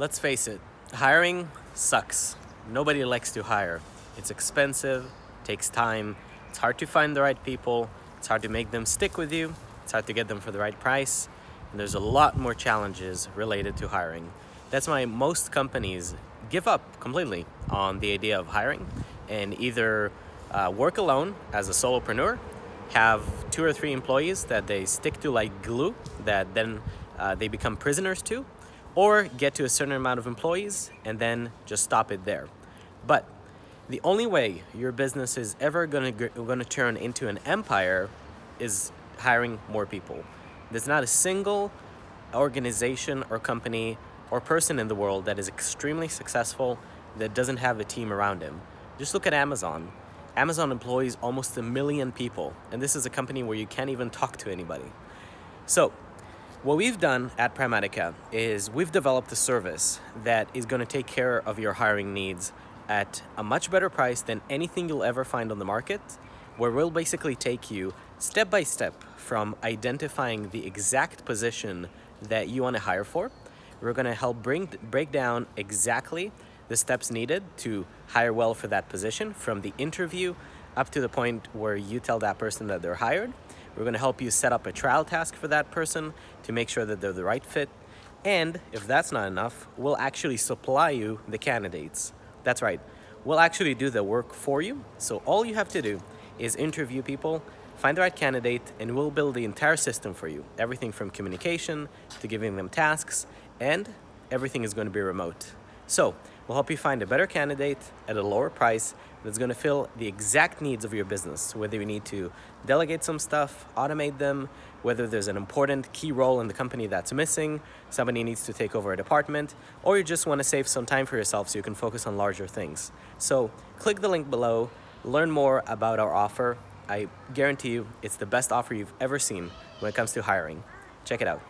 Let's face it, hiring sucks. Nobody likes to hire. It's expensive, takes time, it's hard to find the right people, it's hard to make them stick with you, it's hard to get them for the right price, and there's a lot more challenges related to hiring. That's why most companies give up completely on the idea of hiring and either uh, work alone as a solopreneur, have two or three employees that they stick to like glue that then uh, they become prisoners to, or get to a certain amount of employees and then just stop it there. But the only way your business is ever going to going to turn into an empire is hiring more people. There's not a single organization or company or person in the world that is extremely successful that doesn't have a team around him. Just look at Amazon. Amazon employs almost a million people, and this is a company where you can't even talk to anybody. So what we've done at Primatica is we've developed a service that is going to take care of your hiring needs at a much better price than anything you'll ever find on the market, where we'll basically take you step by step from identifying the exact position that you want to hire for. We're going to help bring break down exactly the steps needed to hire well for that position from the interview up to the point where you tell that person that they're hired. We're going to help you set up a trial task for that person to make sure that they're the right fit. And if that's not enough, we'll actually supply you the candidates. That's right. We'll actually do the work for you. So all you have to do is interview people, find the right candidate, and we'll build the entire system for you. Everything from communication to giving them tasks, and everything is going to be remote. So we'll help you find a better candidate at a lower price that's going to fill the exact needs of your business, whether you need to delegate some stuff, automate them, whether there's an important key role in the company that's missing, somebody needs to take over a department, or you just want to save some time for yourself so you can focus on larger things. So click the link below, learn more about our offer. I guarantee you it's the best offer you've ever seen when it comes to hiring. Check it out.